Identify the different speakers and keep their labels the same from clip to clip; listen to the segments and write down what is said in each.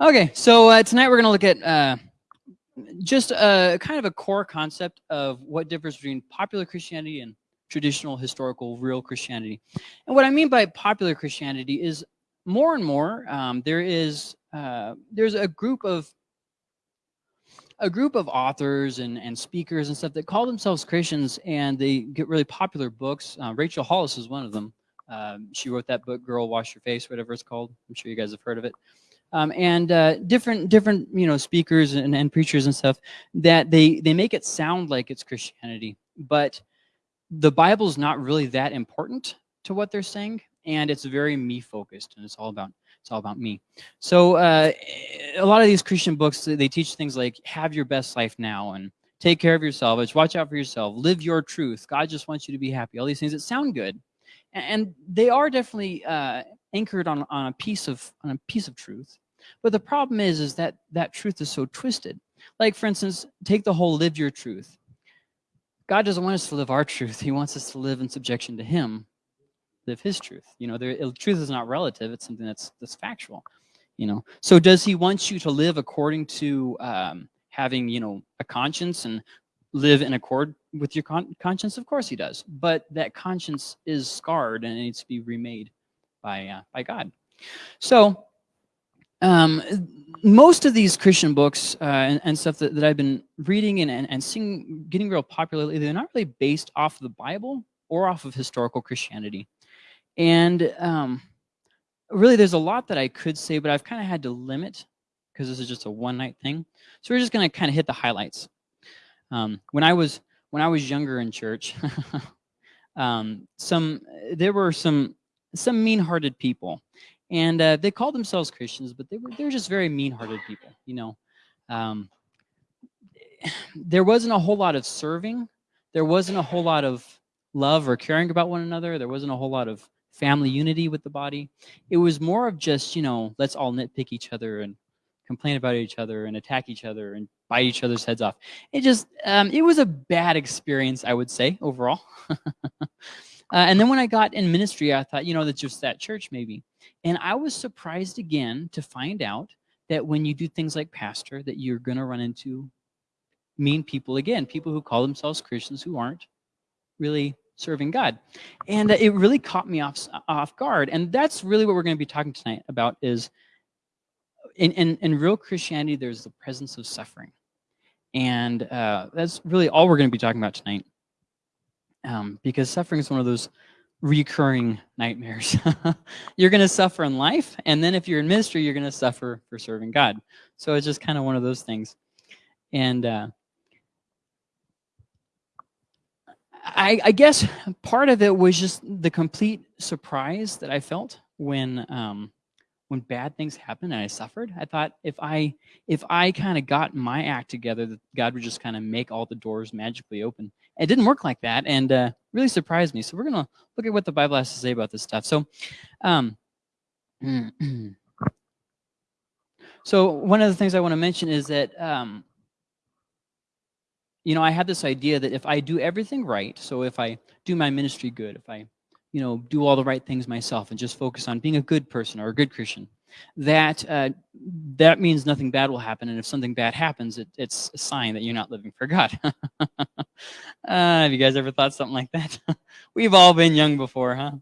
Speaker 1: Okay, so uh, tonight we're going to look at uh, just a kind of a core concept of what differs between popular Christianity and traditional, historical, real Christianity. And what I mean by popular Christianity is more and more um, there is uh, there's a group of a group of authors and, and speakers and stuff that call themselves Christians and they get really popular books. Uh, Rachel Hollis is one of them. Um, she wrote that book, Girl, Wash Your Face, whatever it's called. I'm sure you guys have heard of it um, and uh, different different you know speakers and, and preachers and stuff that they they make it sound like it's Christianity, but the Bible's not really that important to what they're saying, and it's very me focused, and it's all about it's all about me. So uh, a lot of these Christian books they teach things like have your best life now and take care of yourself, watch out for yourself, live your truth. God just wants you to be happy. All these things that sound good, and they are definitely uh, anchored on, on a piece of on a piece of truth. But the problem is, is that that truth is so twisted. Like for instance, take the whole live your truth. God doesn't want us to live our truth. He wants us to live in subjection to him, live his truth. You know, there, truth is not relative. It's something that's, that's factual, you know. So does he want you to live according to um, having, you know, a conscience and live in accord with your con conscience? Of course he does. But that conscience is scarred and it needs to be remade by, uh, by God. So um, most of these Christian books uh, and, and, stuff that, that I've been reading and, and, and seeing getting real popular they're not really based off the Bible or off of historical Christianity. And um, really, there's a lot that I could say, but I've kind of had to limit because this is just a one-night thing. So we're just going to kind of hit the highlights. Um, when I was when I was younger in church, um, some there were some some mean-hearted people, and uh, they called themselves Christians, but they were they were just very mean-hearted people. You know, um, there wasn't a whole lot of serving. There wasn't a whole lot of love or caring about one another. There wasn't a whole lot of family unity with the body. It was more of just you know let's all nitpick each other and complain about each other and attack each other and bite each other's heads off. It just um, it was a bad experience, I would say overall. uh, and then when I got in ministry, I thought you know that's just that church maybe. And I was surprised again to find out that when you do things like pastor, that you're going to run into mean people again, people who call themselves Christians who aren't really serving God. And it really caught me off, off guard. And that's really what we're going to be talking tonight about is in, in, in real Christianity, there's the presence of suffering. And uh, that's really all we're going to be talking about tonight. Um, because suffering is one of those recurring nightmares. you're going to suffer in life, and then if you're in ministry, you're going to suffer for serving God. So it's just kind of one of those things. And uh, I, I, guess part of it was just the complete surprise that I felt when um, when bad things happened and I suffered. I thought if I if I kind of got my act together, that God would just kind of make all the doors magically open. It didn't work like that, and uh, really surprised me. So we're gonna look at what the Bible has to say about this stuff. So, um, so one of the things I want to mention is that um, you know I had this idea that if I do everything right, so if I do my ministry good, if I you know, do all the right things myself and just focus on being a good person or a good Christian, that uh, that means nothing bad will happen. And if something bad happens, it, it's a sign that you're not living for God. uh, have you guys ever thought something like that? We've all been young before, huh?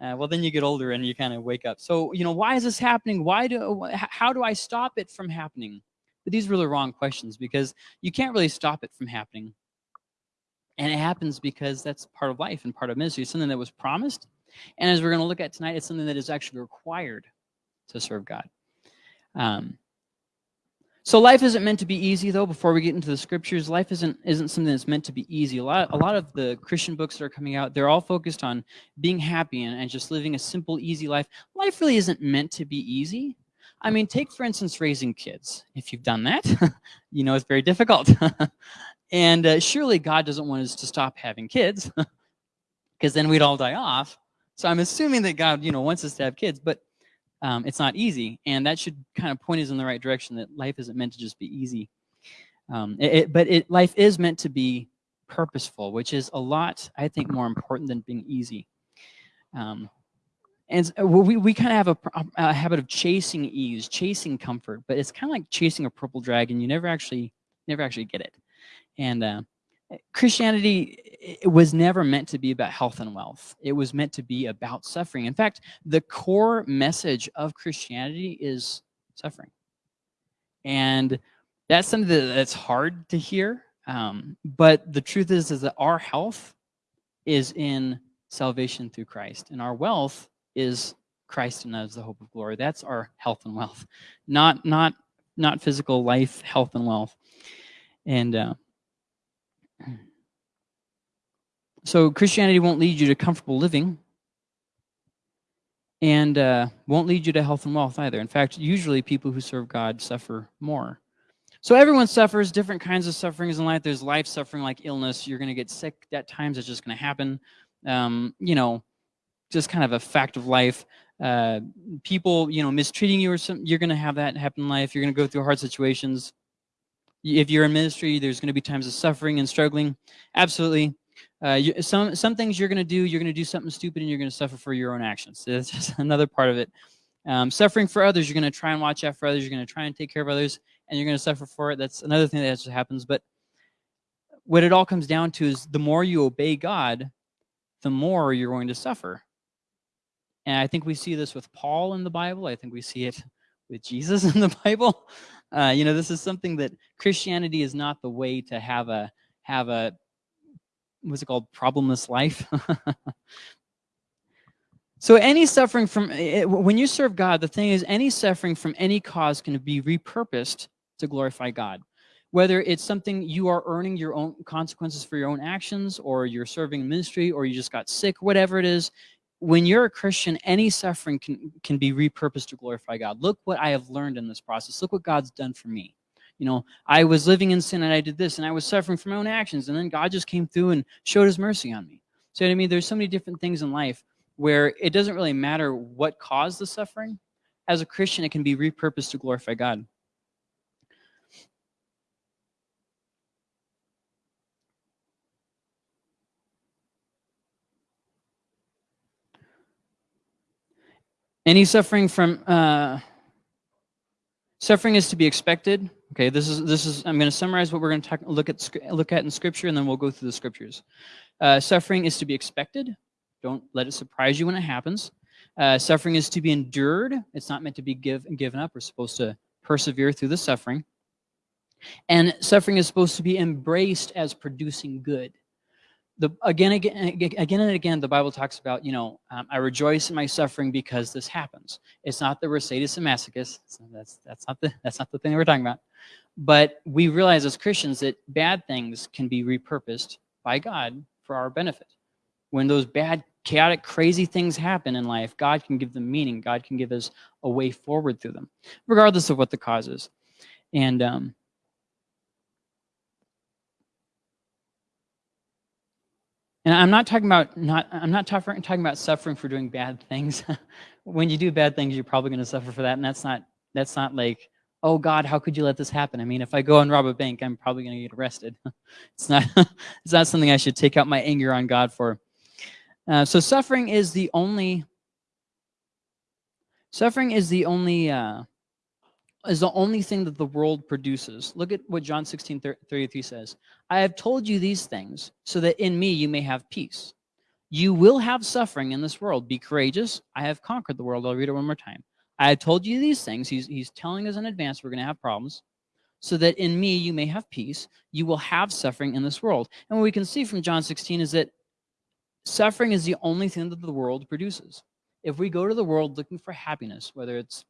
Speaker 1: Uh, well, then you get older and you kind of wake up. So, you know, why is this happening? Why do, how do I stop it from happening? But these are the wrong questions because you can't really stop it from happening. And it happens because that's part of life and part of ministry. Something that was promised. And as we're going to look at tonight, it's something that is actually required to serve God. Um, so life isn't meant to be easy, though. Before we get into the scriptures, life isn't isn't something that's meant to be easy. A lot, a lot of the Christian books that are coming out, they're all focused on being happy and, and just living a simple, easy life. Life really isn't meant to be easy. I mean, take, for instance, raising kids. If you've done that, you know it's very difficult. And uh, surely God doesn't want us to stop having kids because then we'd all die off. So I'm assuming that God, you know, wants us to have kids, but um, it's not easy. And that should kind of point us in the right direction that life isn't meant to just be easy. Um, it, it, but it, life is meant to be purposeful, which is a lot, I think, more important than being easy. Um, and we, we kind of have a, a, habit of chasing ease, chasing comfort, but it's kind of like chasing a purple dragon. You never actually, never actually get it. And uh, Christianity was never meant to be about health and wealth. It was meant to be about suffering. In fact, the core message of Christianity is suffering. And that's something that's hard to hear. Um, but the truth is, is that our health is in salvation through Christ, and our wealth is Christ and us, the hope of glory. That's our health and wealth, not not not physical life, health and wealth. And uh, so Christianity won't lead you to comfortable living and uh, won't lead you to health and wealth either. In fact, usually people who serve God suffer more. So everyone suffers different kinds of sufferings in life. There's life suffering like illness. You're going to get sick. At times it's just going to happen. Um, you know, just kind of a fact of life. Uh, people, you know, mistreating you or something, you're going to have that happen in life. You're going to go through hard situations. If you're in ministry, there's going to be times of suffering and struggling. Absolutely. Uh, you, some some things you're going to do, you're going to do something stupid and you're going to suffer for your own actions. That's just another part of it. Um, suffering for others, you're going to try and watch out for others. You're going to try and take care of others, and you're going to suffer for it. That's another thing that just happens. But what it all comes down to is the more you obey God, the more you're going to suffer. And I think we see this with Paul in the Bible. I think we see it with Jesus in the Bible. Uh, you know, this is something that Christianity is not the way to have a have a what's it called problemless life. so any suffering from eh, eh, when you serve God, the thing is, any suffering from any cause can be repurposed to glorify God. Whether it's something you are earning your own consequences for your own actions, or you're serving ministry, or you just got sick, whatever it is, when you're a Christian, any suffering can, can be repurposed to glorify God. Look what I have learned in this process. Look what God's done for me. You know, I was living in sin and I did this and I was suffering from my own actions. And then God just came through and showed his mercy on me. So I mean, there's so many different things in life where it doesn't really matter what caused the suffering. As a Christian, it can be repurposed to glorify God. Any suffering from uh, suffering is to be expected. Okay, this is this is. I'm going to summarize what we're going to talk, look at look at in Scripture, and then we'll go through the Scriptures. Uh, suffering is to be expected. Don't let it surprise you when it happens. Uh, suffering is to be endured. It's not meant to be give, given up. We're supposed to persevere through the suffering. And suffering is supposed to be embraced as producing good the again, again, again and again, the Bible talks about, you know, um, I rejoice in my suffering because this happens. It's not the we're and masochists. That's that's not the that's not the thing we're talking about. But we realize as Christians that bad things can be repurposed by God for our benefit. When those bad, chaotic, crazy things happen in life, God can give them meaning. God can give us a way forward through them, regardless of what the cause is. And um, And I'm not talking about not I'm not talking about suffering for doing bad things. when you do bad things, you're probably going to suffer for that, and that's not that's not like oh God, how could you let this happen? I mean, if I go and rob a bank, I'm probably going to get arrested. it's not it's not something I should take out my anger on God for. Uh, so suffering is the only suffering is the only uh, is the only thing that the world produces. Look at what John 16, 33 says. I have told you these things so that in me you may have peace. You will have suffering in this world. Be courageous. I have conquered the world. I'll read it one more time. I have told you these things. He's, he's telling us in advance we're going to have problems so that in me you may have peace. You will have suffering in this world. And what we can see from John 16 is that suffering is the only thing that the world produces. If we go to the world looking for happiness, whether it's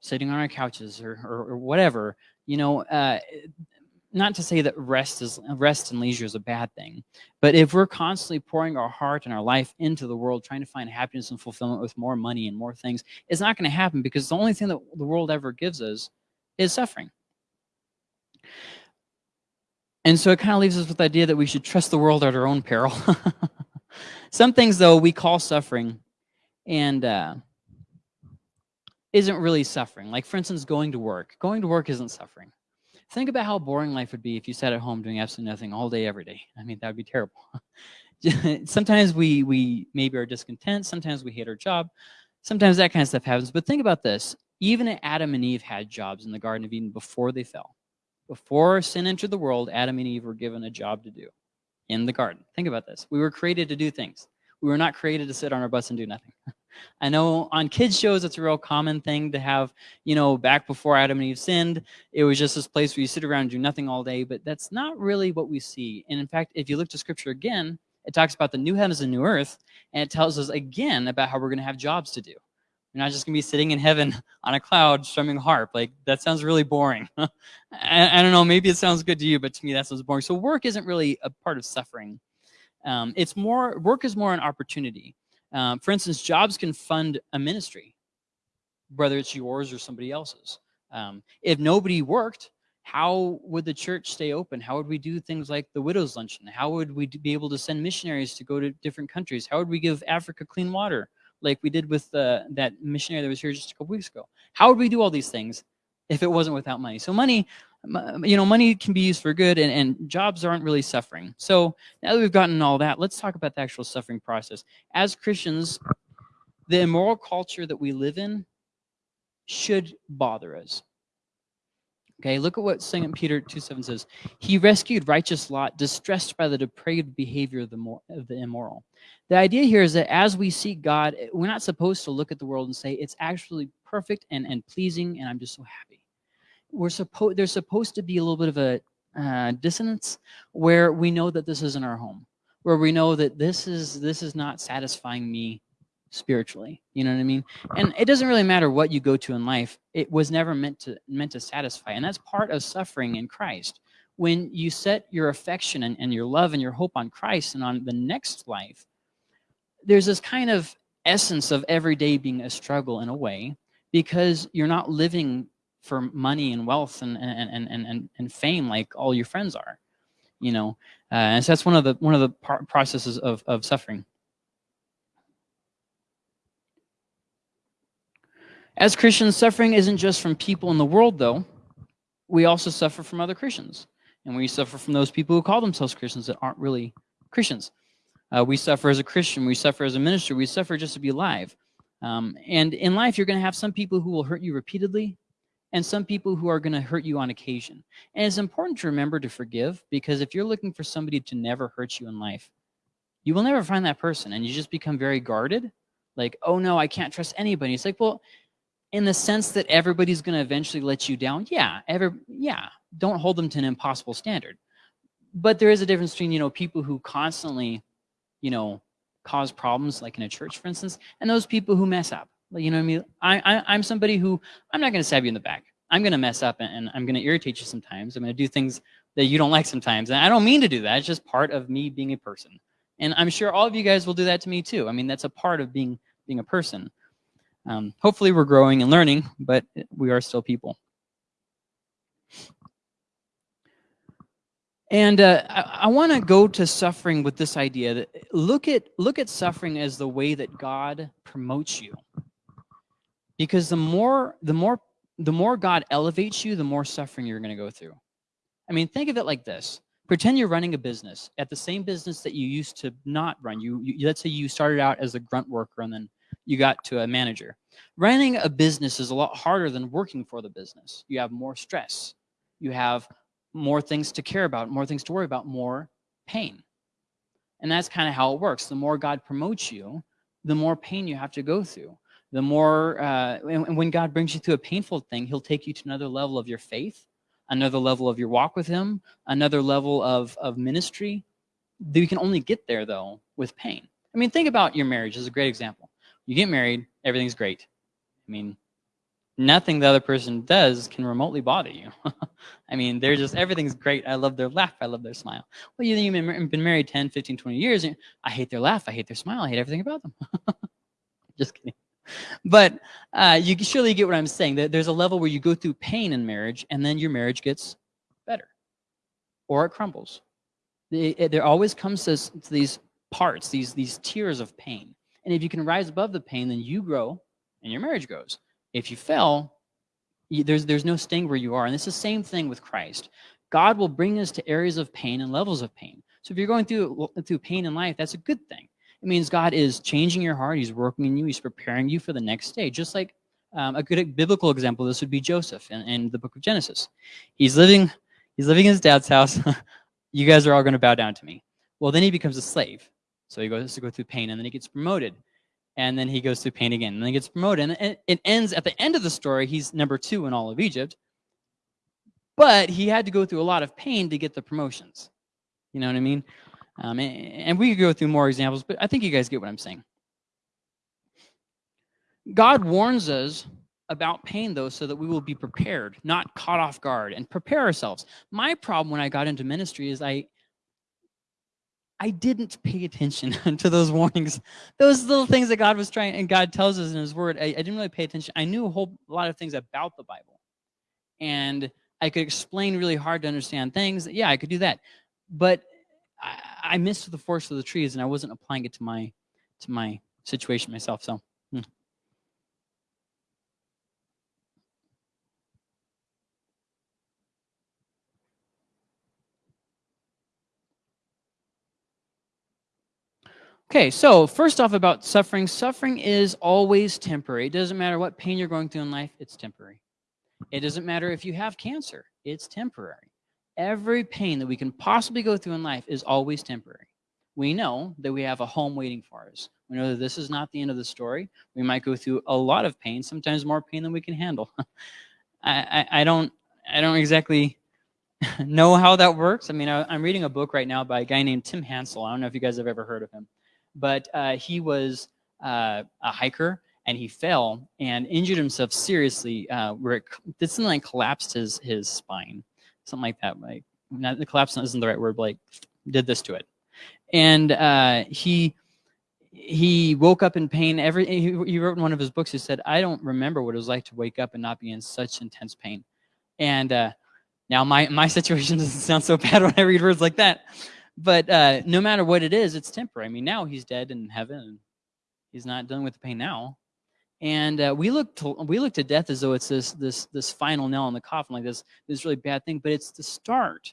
Speaker 1: sitting on our couches or, or, or whatever, you know, uh, not to say that rest is rest and leisure is a bad thing, but if we're constantly pouring our heart and our life into the world, trying to find happiness and fulfillment with more money and more things, it's not going to happen because the only thing that the world ever gives us is suffering. And so it kind of leaves us with the idea that we should trust the world at our own peril. Some things, though, we call suffering, and uh, isn't really suffering. Like, for instance, going to work. Going to work isn't suffering. Think about how boring life would be if you sat at home doing absolutely nothing all day, every day. I mean, that would be terrible. sometimes we, we maybe are discontent. Sometimes we hate our job. sometimes that kind of stuff happens. But think about this. Even Adam and Eve had jobs in the Garden of Eden before they fell. Before sin entered the world, Adam and Eve were given a job to do in the garden. Think about this. We were created to do things. We were not created to sit on our butts and do nothing. I know on kids shows, it's a real common thing to have, you know, back before Adam and Eve sinned, it was just this place where you sit around and do nothing all day, but that's not really what we see. And in fact, if you look to scripture again, it talks about the new heavens and new earth, and it tells us again about how we're going to have jobs to do. You're not just going to be sitting in heaven on a cloud strumming harp. Like, that sounds really boring. I, I, don't know, maybe it sounds good to you, but to me that sounds boring. So work isn't really a part of suffering. Um, it's more, work is more an opportunity. Um, for instance, jobs can fund a ministry, whether it's yours or somebody else's. Um, if nobody worked, how would the church stay open? How would we do things like the widow's luncheon? How would we be able to send missionaries to go to different countries? How would we give Africa clean water like we did with uh, that missionary that was here just a couple weeks ago? How would we do all these things if it wasn't without money? So money, you know, money can be used for good and, and jobs aren't really suffering. So now that we've gotten all that, let's talk about the actual suffering process. As Christians, the immoral culture that we live in should bother us. Okay, look at what 2 Peter 2 7 says. He rescued righteous Lot, distressed by the depraved behavior of the, of the immoral. The idea here is that as we seek God, we're not supposed to look at the world and say, it's actually perfect and, and pleasing, and I'm just so happy. We're supposed There's supposed to be a little bit of a uh, dissonance where we know that this isn't our home, where we know that this is this is not satisfying me spiritually. You know what I mean? And it doesn't really matter what you go to in life. It was never meant to meant to satisfy. And that's part of suffering in Christ. When you set your affection and, and your love and your hope on Christ and on the next life, there's this kind of essence of every day being a struggle in a way because you're not living for money and wealth and and and and, and fame like all your friends are you know uh, and so that's one of the one of the processes of, of suffering As Christians, suffering isn't just from people in the world, though. We also suffer from other Christians. And we suffer from those people who call themselves Christians that aren't really Christians. Uh, we suffer as a Christian. We suffer as a minister. We suffer just to be alive. Um, and in life, you're going to have some people who will hurt you repeatedly and some people who are going to hurt you on occasion. And it's important to remember to forgive because if you're looking for somebody to never hurt you in life, you will never find that person and you just become very guarded. Like, oh no, I can't trust anybody. It's like, well, in the sense that everybody's going to eventually let you down yeah every yeah don't hold them to an impossible standard but there is a difference between you know people who constantly you know cause problems like in a church for instance and those people who mess up you know what i mean? I, I am somebody who i'm not going to stab you in the back. I'm going to mess up and, and i'm going to irritate you sometimes. I'm going to do things that you don't like sometimes. And i don't mean to do that. It's just part of me being a person. And i'm sure all of you guys will do that to me too. I mean that's a part of being being a person. Um, hopefully we're growing and learning, but we are still people. And uh, I, I want to go to suffering with this idea that look at look at suffering as the way that God promotes you. Because the more the more the more God elevates you, the more suffering you're going to go through. I mean, think of it like this. Pretend you're running a business at the same business that you used to not run. You, you let's say you started out as a grunt worker and then you got to a manager. Running a business is a lot harder than working for the business. You have more stress. You have more things to care about, more things to worry about, more pain. And that's kind of how it works. The more God promotes you, the more pain you have to go through. The more, uh, and when God brings you through a painful thing, he'll take you to another level of your faith, another level of your walk with him, another level of, of ministry. You can only get there, though, with pain. I mean, think about your marriage as a great example. You get married, everything's great. I mean, nothing the other person does can remotely bother you. I mean, they're just, everything's great. I love their laugh. I love their smile. Well, you've been married 10, 15, 20 years. I hate their laugh. I hate their smile. I hate everything about them. just kidding. But uh, you surely get what I'm saying. There's a level where you go through pain in marriage and then your marriage gets better or it crumbles. There always comes to, to these parts, these, these tiers of pain. And if you can rise above the pain, then you grow and your marriage grows. If you fell, you, there's, there's no staying where you are. And it's the same thing with Christ. God will bring us to areas of pain and levels of pain. So if you're going through, through pain in life, that's a good thing. It means God is changing your heart. He's working in you. He's preparing you for the next day. Just like um, a good biblical example, this would be Joseph in, in the book of Genesis. He's living, he's living in his dad's house. you guys are all going to bow down to me. Well, then he becomes a slave. So he goes to go through pain, and then he gets promoted. And then he goes through pain again, and then he gets promoted. And it ends at the end of the story, he's number two in all of Egypt. But he had to go through a lot of pain to get the promotions. You know what I mean? Um, and, and we could go through more examples, but I think you guys get what I'm saying. God warns us about pain, though, so that we will be prepared, not caught off guard, and prepare ourselves. My problem when I got into ministry is I I didn't pay attention to those warnings, those little things that God was trying, and God tells us in His Word. I, I didn't really pay attention. I knew a whole lot of things about the Bible, and I could explain really hard to understand things. Yeah, I could do that, but I, I missed the forest of the trees, and I wasn't applying it to my to my situation myself. So. Hmm. Okay, so first off about suffering. Suffering is always temporary. It doesn't matter what pain you're going through in life, it's temporary. It doesn't matter if you have cancer, it's temporary. Every pain that we can possibly go through in life is always temporary. We know that we have a home waiting for us. We know that this is not the end of the story. We might go through a lot of pain, sometimes more pain than we can handle. I, I, I, don't I don't exactly know how that works. I mean, I, I'm reading a book right now by a guy named Tim Hansel. I don't know if you guys have ever heard of him but uh, he was uh, a hiker and he fell and injured himself seriously uh, where it did something like collapsed his his spine, something like that. Like not the collapse isn't the right word, but like did this to it, and uh, he he woke up in pain. Every he, he wrote in one of his books. He said, "I don't remember what it was like to wake up and not be in such intense pain." And uh, now my my situation doesn't sound so bad when I read words like that, but uh, no matter what it is, it's temporary. I mean, now he's dead in heaven, he's not dealing with the pain now. And uh, we look to we look to death as though it's this this this final nail in the coffin, like this this really bad thing. But it's the start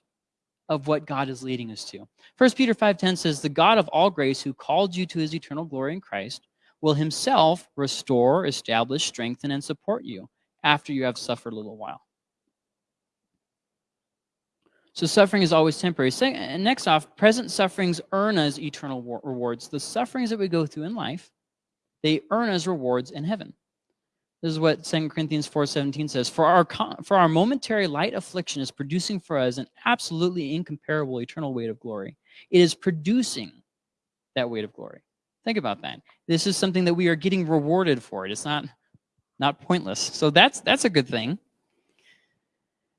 Speaker 1: of what God is leading us to. First Peter five ten says, "The God of all grace, who called you to His eternal glory in Christ, will Himself restore, establish, strengthen, and support you after you have suffered a little while." So suffering is always temporary. And next off, present sufferings earn us eternal rewards. The sufferings that we go through in life, they earn as rewards in heaven. This is what 2 Corinthians 4.17 says. For our, for our momentary light affliction is producing for us an absolutely incomparable eternal weight of glory. It is producing that weight of glory. Think about that. This is something that we are getting rewarded for. It. It's not, not pointless. So that's, that's a good thing.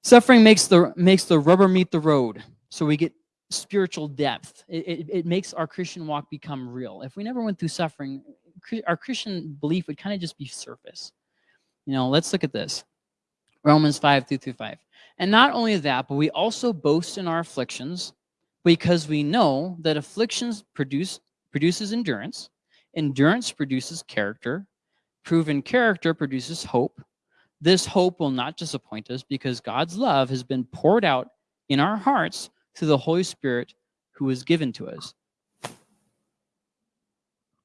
Speaker 1: Suffering makes the, makes the rubber meet the road. So we get spiritual depth. It, it, it, makes our Christian walk become real. If we never went through suffering, our Christian belief would kind of just be surface. You know, let's look at this. Romans 5, 2 through 5. And not only that, but we also boast in our afflictions because we know that afflictions produce produces endurance. Endurance produces character. Proven character produces hope. This hope will not disappoint us because God's love has been poured out in our hearts through the Holy Spirit who was given to us.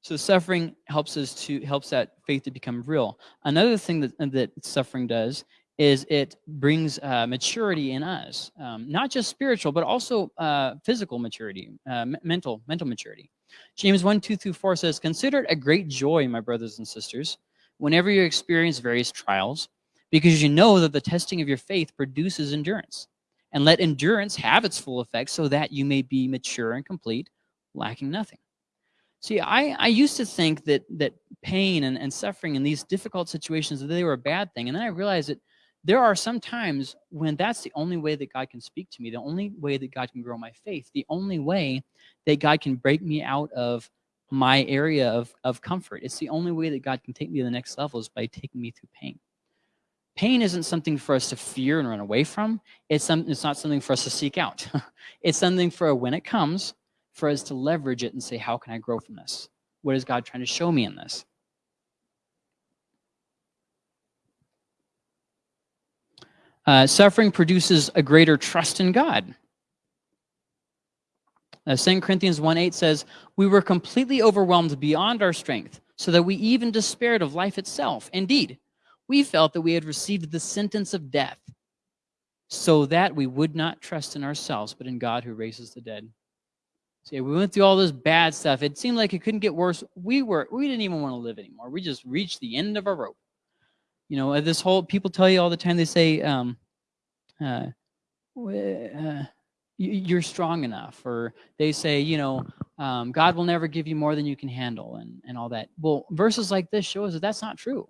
Speaker 1: So suffering helps us to helps that faith to become real. Another thing that that suffering does is it brings uh, maturity in us, um, not just spiritual, but also uh, physical maturity, uh, mental mental maturity. James 1, 2 through 4 says, Consider it a great joy, my brothers and sisters, whenever you experience various trials, because you know that the testing of your faith produces endurance. And let endurance have its full effect so that you may be mature and complete, lacking nothing. See, I, I used to think that that pain and, and suffering in these difficult situations, they were a bad thing. And then I realized that there are some times when that's the only way that God can speak to me, the only way that God can grow my faith, the only way that God can break me out of my area of, of comfort. It's the only way that God can take me to the next level is by taking me through pain. Pain isn't something for us to fear and run away from. It's, some, it's not something for us to seek out. it's something for when it comes, for us to leverage it and say, how can I grow from this? What is God trying to show me in this? Uh, suffering produces a greater trust in God. Uh, 2 Corinthians 1 8 says, We were completely overwhelmed beyond our strength, so that we even despaired of life itself. Indeed, we felt that we had received the sentence of death, so that we would not trust in ourselves, but in God who raises the dead. See, we went through all this bad stuff. It seemed like it couldn't get worse. We were we didn't even want to live anymore. We just reached the end of our rope. You know, this whole people tell you all the time. They say, um, uh, uh, you're strong enough or they say you know um, god will never give you more than you can handle and, and all that well verses like this show us that that's not true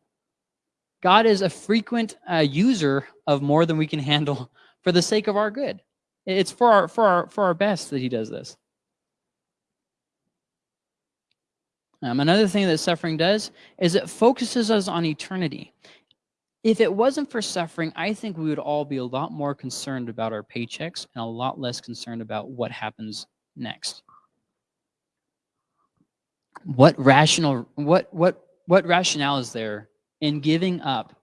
Speaker 1: god is a frequent uh, user of more than we can handle for the sake of our good it's for our for our for our best that he does this um, another thing that suffering does is it focuses us on eternity if it wasn't for suffering, I think we would all be a lot more concerned about our paychecks and a lot less concerned about what happens next. What rational what what what rationale is there in giving up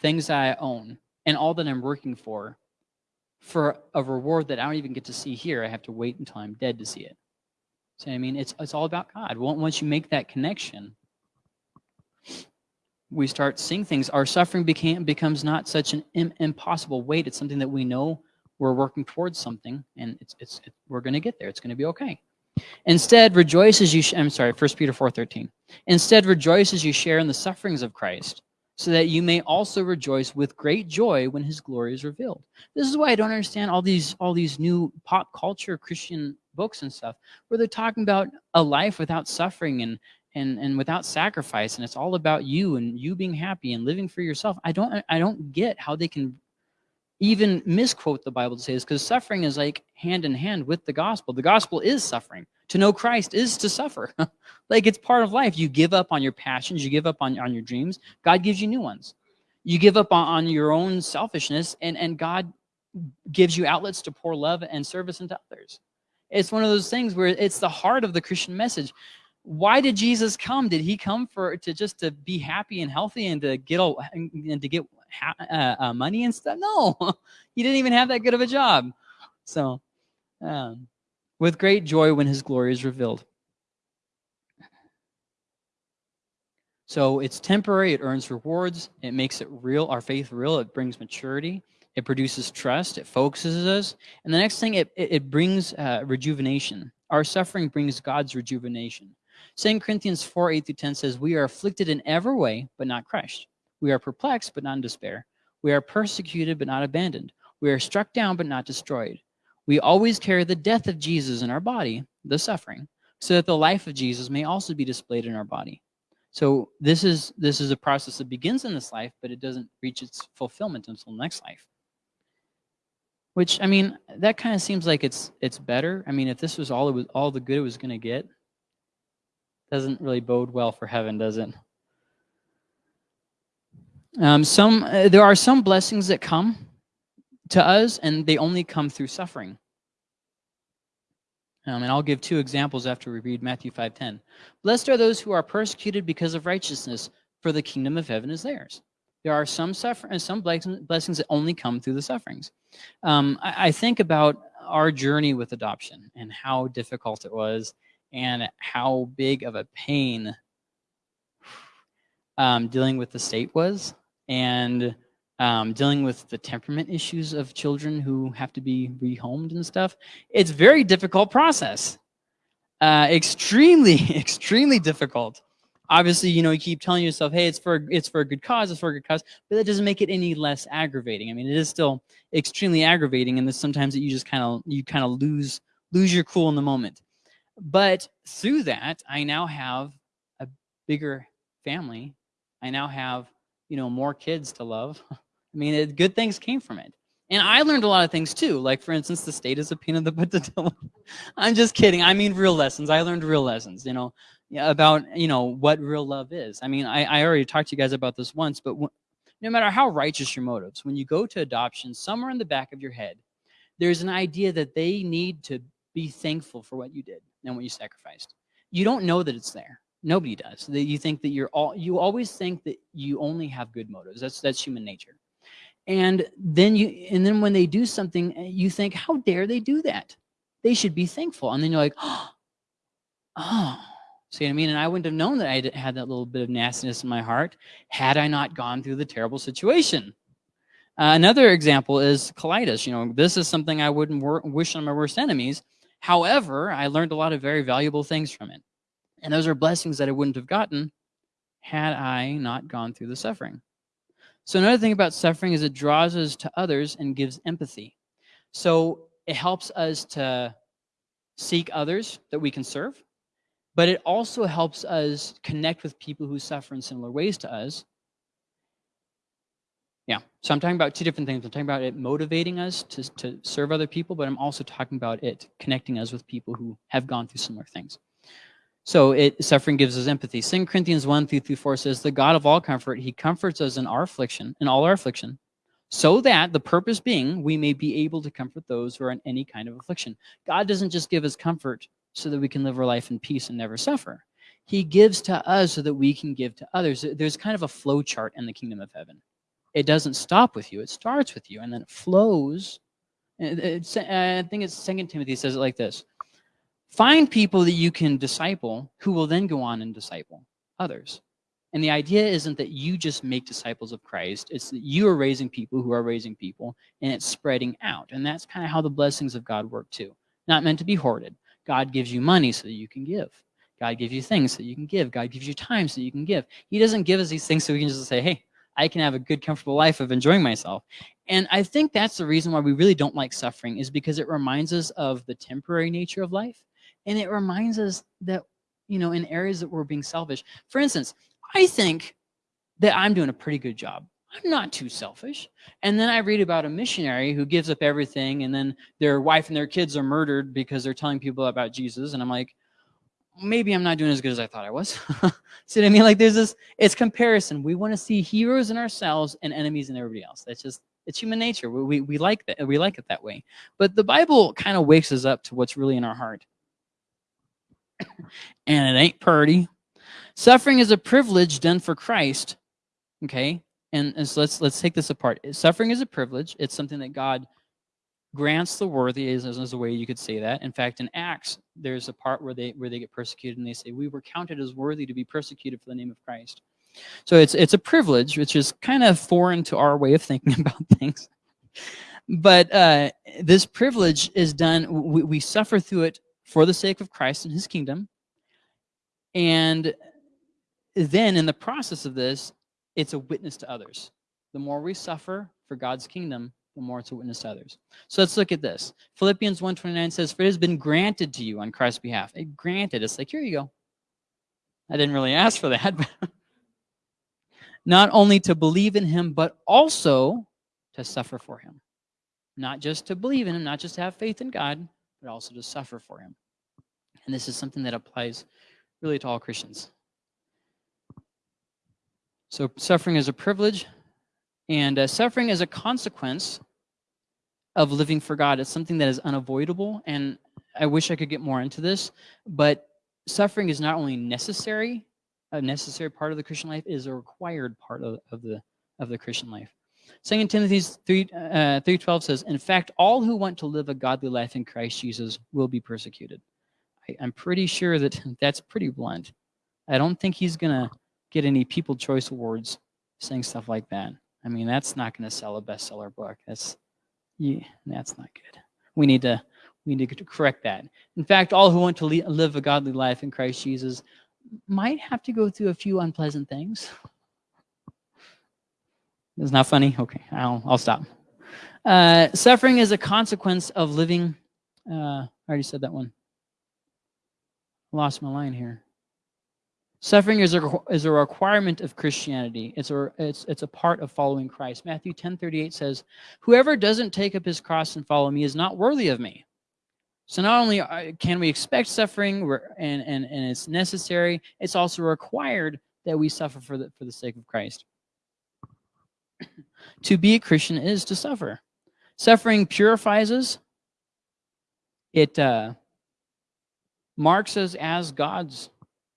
Speaker 1: things that I own and all that I'm working for for a reward that I don't even get to see here? I have to wait until I'm dead to see it. So I mean, it's it's all about God. Once you make that connection, we start seeing things, our suffering became, becomes not such an Im impossible weight. It's something that we know we're working towards something, and it's, it's, it, we're going to get there. It's going to be okay. Instead, rejoice as you, I'm sorry, 1 Peter 4.13. Instead, rejoice as you share in the sufferings of Christ, so that you may also rejoice with great joy when his glory is revealed. This is why I don't understand all these all these new pop culture Christian books and stuff, where they're talking about a life without suffering and and and without sacrifice and it's all about you and you being happy and living for yourself. I don't i don't get how they can even misquote the bible to say this because suffering is like hand in hand with the gospel. The gospel is suffering. To know christ is to suffer. Like it's part of life. You give up on your passions you give up on, on your dreams. God gives you new ones. You give up on, on your own selfishness and and god gives you outlets to pour love and service into others it's one of those things where it's the heart of the christian message why did Jesus come? Did he come for to just to be happy and healthy and to get all and to get uh, uh, money and stuff? No, he didn't even have that good of a job. So, um, with great joy when his glory is revealed. So it's temporary, it earns rewards, it makes it real, our faith real, it brings maturity, it produces trust, it focuses us. And the next thing, it, it, it brings uh, rejuvenation. Our suffering brings God's rejuvenation. 2 Corinthians 4, 8 through 10 says, We are afflicted in every way, but not crushed. We are perplexed, but not in despair. We are persecuted, but not abandoned. We are struck down, but not destroyed. We always carry the death of Jesus in our body, the suffering, so that the life of Jesus may also be displayed in our body. So this is this is a process that begins in this life, but it doesn't reach its fulfillment until next life. Which I mean, that kind of seems like it's it's better. I mean, if this was all it was all the good it was going to get, doesn't really bode well for heaven, does it? Um, some uh, there are some blessings that come to us, and they only come through suffering. Um, and I'll give two examples after we read Matthew 5.10. Blessed are those who are persecuted because of righteousness, for the kingdom of heaven is theirs. There are some suffering, some blessings that only come through the sufferings. Um, I, I think about our journey with adoption and how difficult it was and how big of a pain um, dealing with the state was and um, dealing with the temperament issues of children who have to be rehomed and stuff. It's very difficult process. Uh, extremely, extremely difficult. Obviously, you know, you keep telling yourself, hey, it's for it's for a good cause, it's for a good cause, but that doesn't make it any less aggravating. I mean, it is still extremely aggravating, and sometimes that you just kind of you kind of lose lose your cool in the moment. But through that, I now have a bigger family. I now have, you know, more kids to love. I mean, it, good things came from it. And I learned a lot of things too. Like, for instance, the state is a pain in the butt to deal I'm just kidding. I mean, real lessons. I learned real lessons, you know, about, you know, what real love is. I mean, I, I already talked to you guys about this once, but no matter how righteous your motives, when you go to adoption, somewhere in the back of your head, there's an idea that they need to be thankful for what you did and what you sacrificed. You don't know that it's there. Nobody does. That you think that you're all you always think that you only have good motives. That's that's human nature. And then you and then when they do something, eh, you think, how dare they do that? they should be thankful. And then you're like, oh, see what I mean? And I wouldn't have known that I had that little bit of nastiness in my heart had I not gone through the terrible situation. Uh, another example is colitis. You know, this is something I wouldn't wish on my worst enemies. However, I learned a lot of very valuable things from it. And those are blessings that I wouldn't have gotten had I not gone through the suffering. So another thing about suffering is it draws us to others and gives empathy. So it helps us to seek others that we can serve, but it also helps us connect with people who suffer in similar ways to us. Yeah, so I'm talking about two different things. I'm talking about it motivating us to, to serve other people, but I'm also talking about it connecting us with people who have gone through similar things. So it suffering gives us empathy. 2 Corinthians 1 3 through 4 says, The God of all comfort, he comforts us in our affliction, in all our affliction, so that the purpose being we may be able to comfort those who are in any kind of affliction. God doesn't just give us comfort so that we can live our life in peace and never suffer. He gives to us so that we can give to others. There's kind of a flow chart in the kingdom of heaven. It doesn't stop with you. It starts with you and then it flows. It's, I think it's Second Timothy says it like this. Find people that you can disciple who will then go on and disciple others. And the idea isn't that you just make disciples of Christ. It's that you are raising people who are raising people, and it's spreading out. And that's kind of how the blessings of God work too. Not meant to be hoarded. God gives you money so that you can give. God gives you things so you can give. God gives you time so you can give. He doesn't give us these things so we can just say, hey, I can have a good, comfortable life of enjoying myself. And I think that's the reason why we really don't like suffering is because it reminds us of the temporary nature of life and it reminds us that, you know, in areas that we're being selfish. For instance, I think that I'm doing a pretty good job. I'm not too selfish. And then I read about a missionary who gives up everything and then their wife and their kids are murdered because they're telling people about Jesus. And I'm like, maybe I'm not doing as good as I thought I was. see what I mean? Like there's this, it's comparison. We want to see heroes in ourselves and enemies in everybody else. That's just, it's human nature. We, we, we like that. We like it that way. But the Bible kind of wakes us up to what's really in our heart and it ain't purty. Suffering is a privilege done for Christ. Okay, and, and so let's let's take this apart. Suffering is a privilege. It's something that God grants the worthy is, is a way you could say that. In fact, in Acts, there's a part where they where they get persecuted and they say, "We were counted as worthy to be persecuted for the name of Christ." So it's it's a privilege, which is kind of foreign to our way of thinking about things. But uh, this privilege is done. We, we suffer through it for the sake of Christ and his kingdom. And then in the process of this, it's a witness to others. The more we suffer for God's kingdom, the more it's a witness to others. So let's look at this. Philippians 1.29 says, For it has been granted to you on Christ's behalf. It granted. It's like, here you go. I didn't really ask for that. not only to believe in him, but also to suffer for him. Not just to believe in him, not just to have faith in God, but also to suffer for him. And this is something that applies really to all Christians. So suffering is a privilege, and uh, suffering is a consequence of living for God. It's something that is unavoidable, and I wish I could get more into this, but suffering is not only necessary, a necessary part of the Christian life, is a required part of, of the of the Christian life. 2 Timothy 3, uh, 3.12 says, In fact, all who want to live a godly life in Christ Jesus will be persecuted. I, I'm pretty sure that that's pretty blunt. I don't think he's going to get any People Choice Awards saying stuff like that. I mean, that's not going to sell a bestseller book. That's, yeah, that's not good. We need to we need to correct that. In fact, all who want to live a godly life in Christ Jesus might have to go through a few unpleasant things. It's not funny? Okay, I'll, I'll stop. Uh, suffering is a consequence of living, uh, I already said that one. Lost my line here. Suffering is a, is a requirement of Christianity. It's a, it's, it's a part of following Christ. Matthew 10, 38 says, Whoever doesn't take up his cross and follow me is not worthy of me. So not only uh, can we expect suffering and, and, and it's necessary, it's also required that we suffer for the, for the sake of Christ to be a Christian is to suffer. Suffering purifies us. It uh, marks us as God's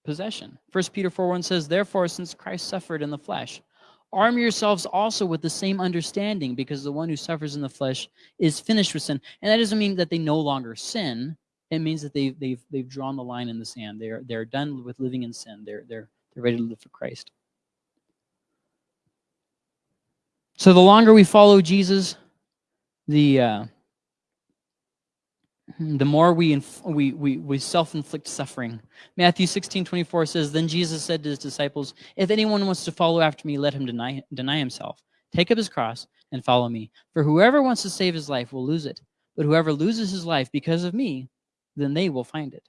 Speaker 1: possession. 1 Peter 4 1 says, Therefore, since Christ suffered in the flesh, Arm yourselves also with the same understanding, because the one who suffers in the flesh is finished with sin. And that doesn't mean that they no longer sin. It means that they've they've they've drawn the line in the sand. They're they're done with living in sin. They're they're they're ready to live for Christ. So the longer we follow Jesus, the uh, the more we, we, we, we self-inflict suffering. Matthew 16, 24 says, Then Jesus said to his disciples, If anyone wants to follow after me, let him deny, deny himself. Take up his cross and follow me. For whoever wants to save his life will lose it. But whoever loses his life because of me, then they will find it.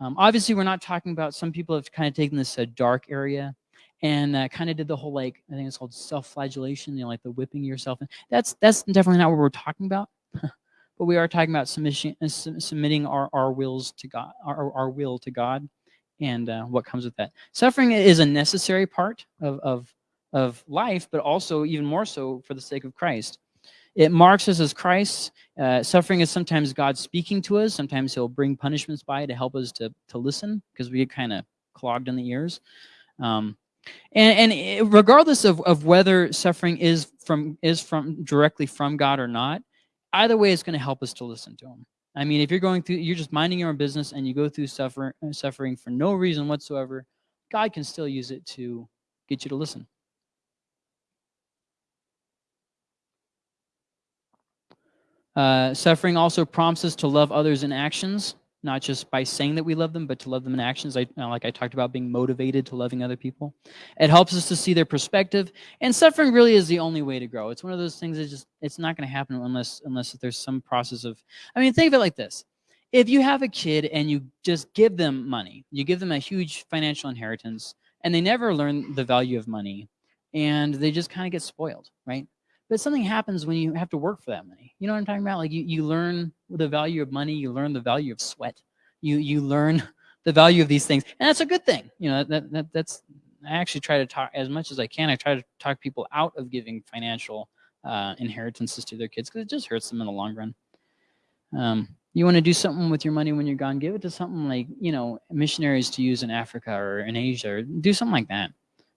Speaker 1: Um, obviously, we're not talking about, some people have kind of taken this uh, dark area and uh, kind of did the whole, like, I think it's called self-flagellation, you know, like the whipping yourself. That's, that's definitely not what we're talking about. but we are talking about submission, uh, submitting our, our wills to God, our, our will to God, and uh, what comes with that. Suffering is a necessary part of, of, of life, but also even more so for the sake of Christ. It marks us as Christ. Uh, suffering is sometimes God speaking to us. Sometimes he'll bring punishments by to help us to, to listen because we get kind of clogged in the ears. Um, and, and regardless of, of whether suffering is from is from directly from God or not, either way, it's going to help us to listen to him. I mean, if you're going through, you're just minding your own business and you go through suffer, suffering for no reason whatsoever, God can still use it to get you to listen. Uh, suffering also prompts us to love others in actions not just by saying that we love them, but to love them in actions. I, uh, like I talked about being motivated to loving other people. It helps us to see their perspective. And suffering really is the only way to grow. It's one of those things that just, it's not going to happen unless, unless there's some process of, I mean, think of it like this. If you have a kid and you just give them money, you give them a huge financial inheritance, and they never learn the value of money, and they just kind of get spoiled, right? But something happens when you have to work for that money. You know what I'm talking about? Like you, you learn the value of money, you learn the value of sweat. You you learn the value of these things. And that's a good thing. You know, that, that that's I actually try to talk as much as I can. I try to talk people out of giving financial uh, inheritances to their kids because it just hurts them in the long run. Um, you want to do something with your money when you're gone, give it to something like, you know, missionaries to use in Africa or in Asia, or do something like that.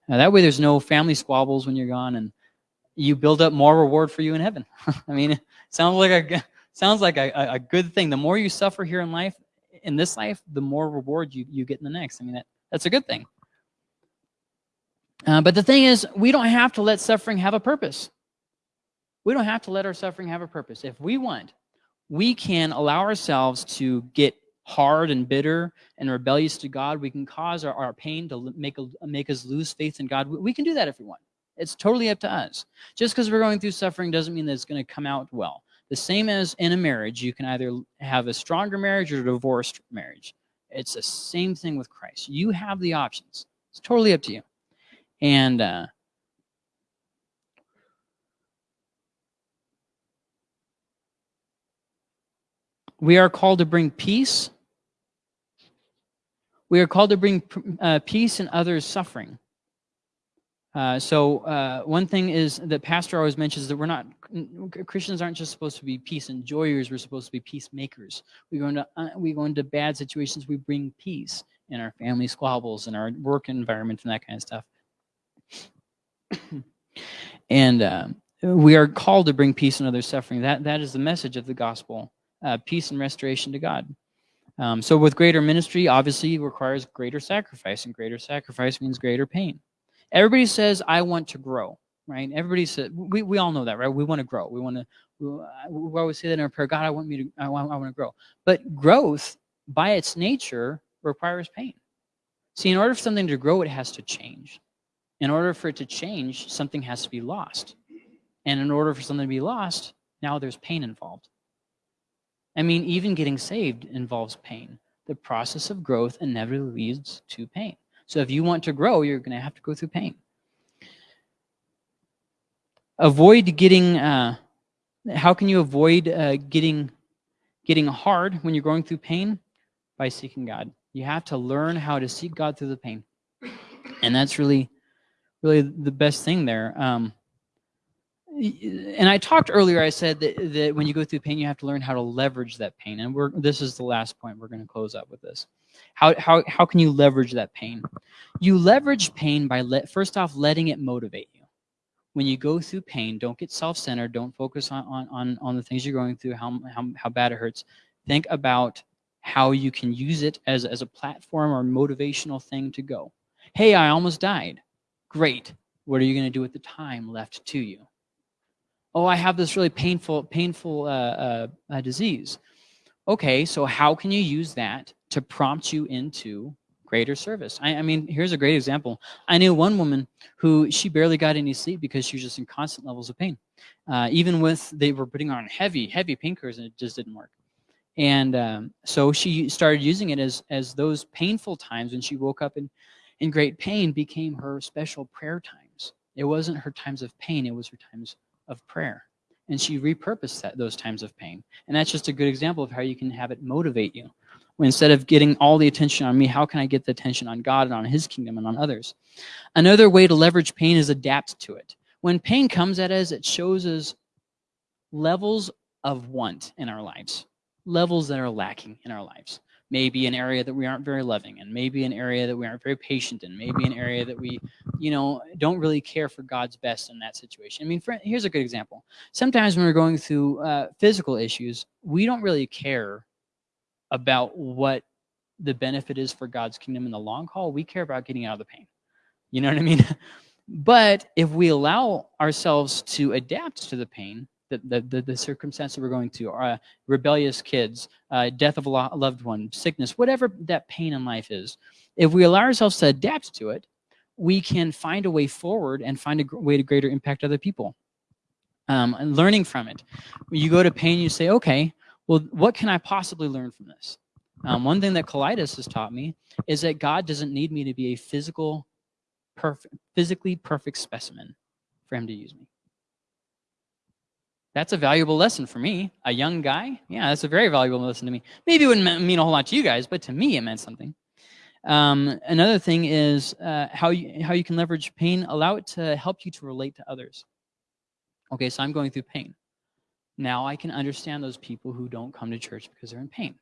Speaker 1: That way there's no family squabbles when you're gone and you build up more reward for you in heaven. I mean, it sounds like a sounds like a, a good thing. The more you suffer here in life, in this life, the more reward you, you get in the next. I mean, that, that's a good thing. Uh, but the thing is, we don't have to let suffering have a purpose. We don't have to let our suffering have a purpose. If we want, we can allow ourselves to get hard and bitter and rebellious to God. We can cause our, our pain to make, a, make us lose faith in God. We can do that if we want. It's totally up to us. Just because we're going through suffering doesn't mean that it's going to come out well. The same as in a marriage, you can either have a stronger marriage or a divorced marriage. It's the same thing with Christ. You have the options. It's totally up to you. And uh, we are called to bring peace. We are called to bring uh, peace in others' suffering. Uh, so uh, one thing is that pastor always mentions that we're not Christians aren't just supposed to be peace enjoyers. We're supposed to be peacemakers. We go into uh, we go into bad situations. We bring peace in our family squabbles and our work environment and that kind of stuff. and uh, we are called to bring peace in others' suffering. That that is the message of the gospel: uh, peace and restoration to God. Um, so with greater ministry, obviously requires greater sacrifice, and greater sacrifice means greater pain. Everybody says, I want to grow, right? Everybody says, we, we all know that, right? We want to grow. We want to, we, we always say that in our prayer, God, I want me to, I want, I want to grow. But growth, by its nature, requires pain. See, in order for something to grow, it has to change. In order for it to change, something has to be lost. And in order for something to be lost, now there's pain involved. I mean, even getting saved involves pain. The process of growth inevitably leads to pain. So if you want to grow, you're going to have to go through pain. Avoid getting, uh, how can you avoid uh, getting, getting hard when you're going through pain? By seeking God. You have to learn how to seek God through the pain. And that's really, really the best thing there. Um, and I talked earlier, I said that, that when you go through pain, you have to learn how to leverage that pain. And we're, this is the last point. We're going to close up with this. How, how, how can you leverage that pain? You leverage pain by, let, first off, letting it motivate you. When you go through pain, don't get self-centered. Don't focus on, on, on, on the things you're going through, how, how, how bad it hurts. Think about how you can use it as, as a platform or motivational thing to go. Hey, I almost died. Great. What are you going to do with the time left to you? Oh, I have this really painful, painful uh, uh, uh, disease. Okay, so how can you use that to prompt you into greater service? I, I mean, here's a great example. I knew one woman who she barely got any sleep because she was just in constant levels of pain. Uh, even with, they were putting on heavy, heavy painkillers and it just didn't work. And um, so she started using it as, as those painful times when she woke up in, in great pain became her special prayer times. It wasn't her times of pain, it was her times of prayer. And she repurposed that, those times of pain. And that's just a good example of how you can have it motivate you. Instead of getting all the attention on me, how can I get the attention on God and on his kingdom and on others? Another way to leverage pain is adapt to it. When pain comes at us, it shows us levels of want in our lives levels that are lacking in our lives. Maybe an area that we aren't very loving in, maybe an area that we aren't very patient in, maybe an area that we, you know, don't really care for God's best in that situation. I mean, for, here's a good example. Sometimes when we're going through uh, physical issues, we don't really care about what the benefit is for God's kingdom in the long haul. We care about getting out of the pain. You know what I mean? but if we allow ourselves to adapt to the pain, the, the, the, circumstance that we're going to, uh, rebellious kids, uh, death of a loved one, sickness, whatever that pain in life is, if we allow ourselves to adapt to it, we can find a way forward and find a way to greater impact other people. Um, and learning from it. When you go to pain, you say, okay, well, what can I possibly learn from this? Um, one thing that colitis has taught me is that God doesn't need me to be a physical, perfect, physically perfect specimen for him to use me. That's a valuable lesson for me. A young guy, yeah, that's a very valuable lesson to me. Maybe it wouldn't mean a whole lot to you guys, but to me it meant something. Um, another thing is uh, how, you, how you can leverage pain, allow it to help you to relate to others. Okay, so I'm going through pain. Now I can understand those people who don't come to church because they're in pain.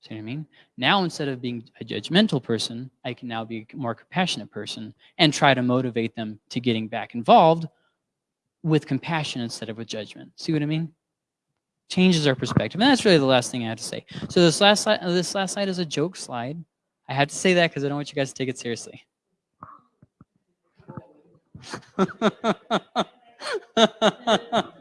Speaker 1: See what I mean? Now instead of being a judgmental person, I can now be a more compassionate person and try to motivate them to getting back involved with compassion instead of with judgment. See what I mean? Changes our perspective. And that's really the last thing I have to say. So this last slide, uh, this last slide is a joke slide. I have to say that because I don't want you guys to take it seriously.